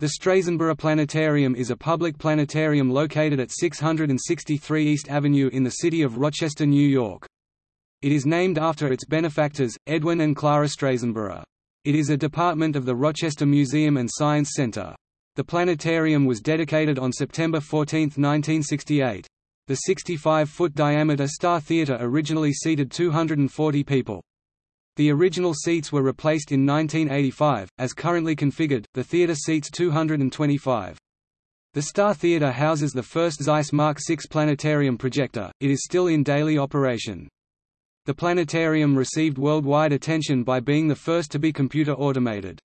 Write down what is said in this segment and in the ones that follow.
The Strasenburgh Planetarium is a public planetarium located at 663 East Avenue in the city of Rochester, New York. It is named after its benefactors, Edwin and Clara Strasenburgh. It is a department of the Rochester Museum and Science Center. The planetarium was dedicated on September 14, 1968. The 65-foot diameter Star Theater originally seated 240 people. The original seats were replaced in 1985. As currently configured, the theater seats 225. The Star Theater houses the first Zeiss Mark VI planetarium projector, it is still in daily operation. The planetarium received worldwide attention by being the first to be computer automated.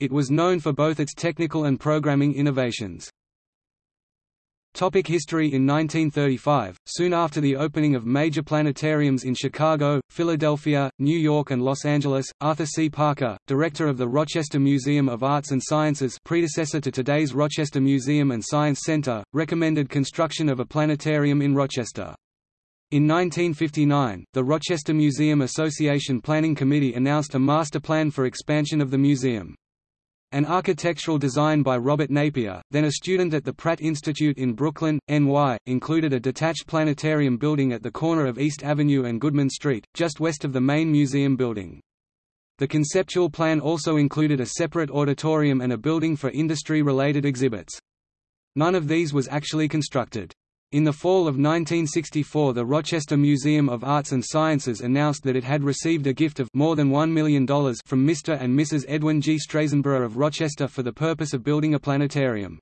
It was known for both its technical and programming innovations. Topic history In 1935, soon after the opening of major planetariums in Chicago, Philadelphia, New York and Los Angeles, Arthur C. Parker, director of the Rochester Museum of Arts and Sciences predecessor to today's Rochester Museum and Science Center, recommended construction of a planetarium in Rochester. In 1959, the Rochester Museum Association Planning Committee announced a master plan for expansion of the museum. An architectural design by Robert Napier, then a student at the Pratt Institute in Brooklyn, NY, included a detached planetarium building at the corner of East Avenue and Goodman Street, just west of the main museum building. The conceptual plan also included a separate auditorium and a building for industry-related exhibits. None of these was actually constructed. In the fall of 1964 the Rochester Museum of Arts and Sciences announced that it had received a gift of more than $1 million from Mr. and Mrs. Edwin G. Strasenburgh of Rochester for the purpose of building a planetarium.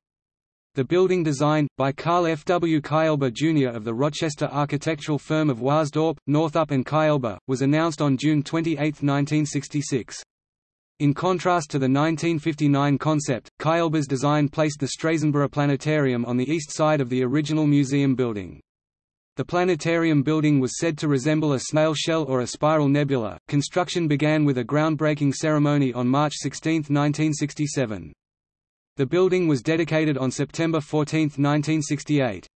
The building designed, by Carl F. W. Kaelber Jr. of the Rochester architectural firm of Waasdorp, Northrup and Kaelber, was announced on June 28, 1966. In contrast to the 1959 concept, Kaelber's design placed the Strasenburgh Planetarium on the east side of the original museum building. The planetarium building was said to resemble a snail shell or a spiral nebula. Construction began with a groundbreaking ceremony on March 16, 1967. The building was dedicated on September 14, 1968.